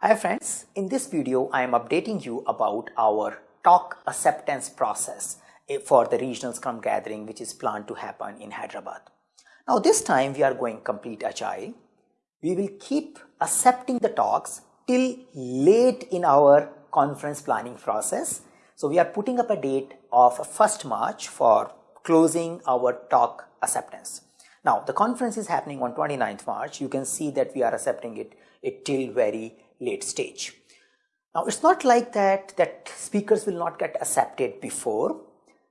Hi friends, in this video I am updating you about our talk acceptance process eh, for the regional scrum gathering which is planned to happen in Hyderabad. Now this time we are going complete agile. We will keep accepting the talks till late in our conference planning process. So we are putting up a date of 1st March for closing our talk acceptance. Now the conference is happening on 29th March. You can see that we are accepting it, it till very late stage. Now it's not like that that speakers will not get accepted before.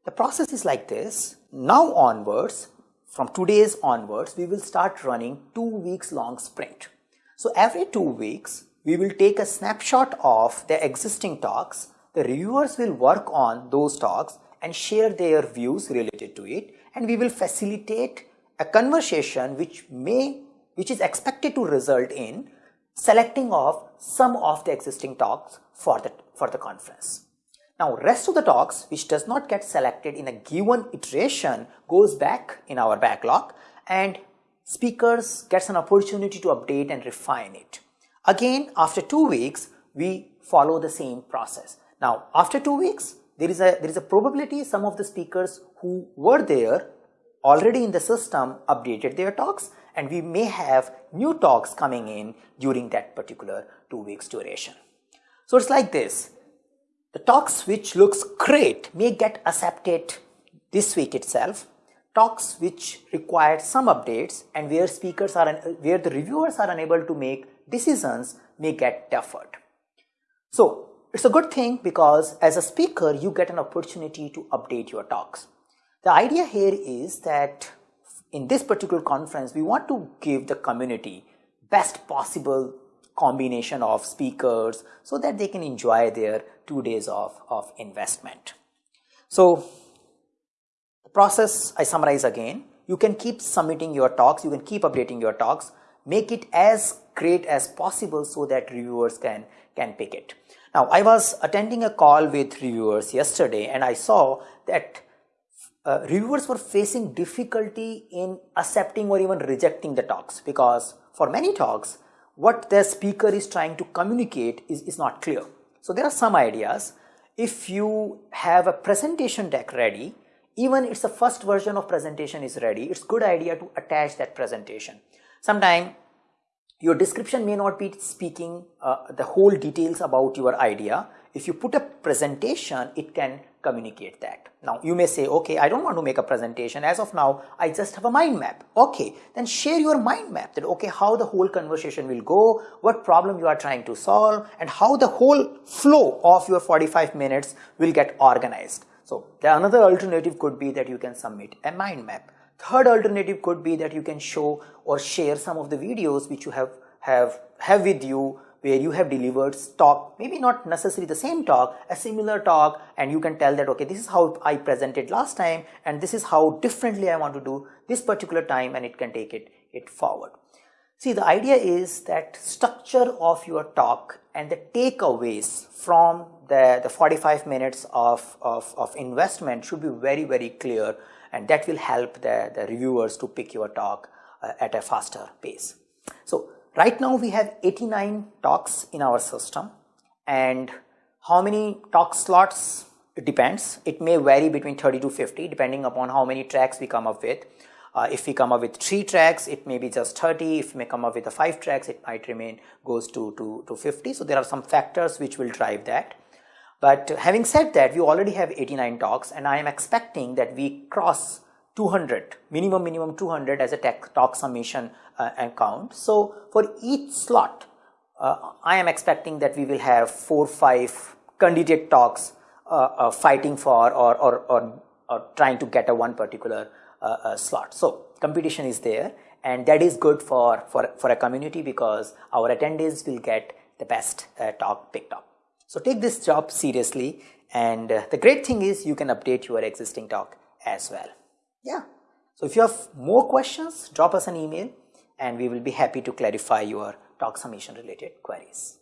The process is like this. Now onwards, from today's onwards, we will start running two weeks long sprint. So every two weeks, we will take a snapshot of the existing talks. The reviewers will work on those talks and share their views related to it and we will facilitate a conversation which may which is expected to result in selecting of some of the existing talks for the, for the conference. Now rest of the talks which does not get selected in a given iteration goes back in our backlog and speakers gets an opportunity to update and refine it. Again after two weeks we follow the same process. Now after two weeks there is a there is a probability some of the speakers who were there already in the system updated their talks and we may have new talks coming in during that particular two weeks duration. So it's like this. The talks which looks great may get accepted this week itself. Talks which require some updates and where speakers are, where the reviewers are unable to make decisions may get deferred. So it's a good thing because as a speaker, you get an opportunity to update your talks. The idea here is that in this particular conference, we want to give the community best possible combination of speakers so that they can enjoy their two days of, of investment. So the process I summarize again, you can keep submitting your talks, you can keep updating your talks, make it as great as possible so that reviewers can, can pick it. Now I was attending a call with reviewers yesterday and I saw that uh, reviewers were facing difficulty in accepting or even rejecting the talks because for many talks what the speaker is trying to communicate is, is not clear. So there are some ideas. If you have a presentation deck ready, even it's the first version of presentation is ready, it's good idea to attach that presentation. Sometime your description may not be speaking uh, the whole details about your idea. If you put a presentation, it can communicate that. Now you may say, okay, I don't want to make a presentation. As of now, I just have a mind map. Okay, then share your mind map that, okay, how the whole conversation will go, what problem you are trying to solve, and how the whole flow of your 45 minutes will get organized. So the another alternative could be that you can submit a mind map. Third alternative could be that you can show or share some of the videos which you have have have with you where you have delivered talk, maybe not necessarily the same talk, a similar talk, and you can tell that, okay, this is how I presented last time, and this is how differently I want to do this particular time, and it can take it, it forward. See, the idea is that structure of your talk and the takeaways from the, the 45 minutes of, of, of investment should be very, very clear, and that will help the, the reviewers to pick your talk uh, at a faster pace. So Right now we have 89 talks in our system and how many talk slots it depends. It may vary between 30 to 50 depending upon how many tracks we come up with. Uh, if we come up with three tracks, it may be just 30. If we may come up with the five tracks, it might remain goes to, to, to 50. So there are some factors which will drive that. But having said that, we already have 89 talks and I am expecting that we cross 200 minimum minimum 200 as a talk summation uh, account. So for each slot, uh, I am expecting that we will have four five candidate talks uh, uh fighting for or, or, or, or, trying to get a one particular uh, uh, slot. So competition is there and that is good for, for, for a community because our attendees will get the best talk picked up. So take this job seriously and the great thing is you can update your existing talk as well. Yeah. So if you have more questions, drop us an email and we will be happy to clarify your talk summation related queries.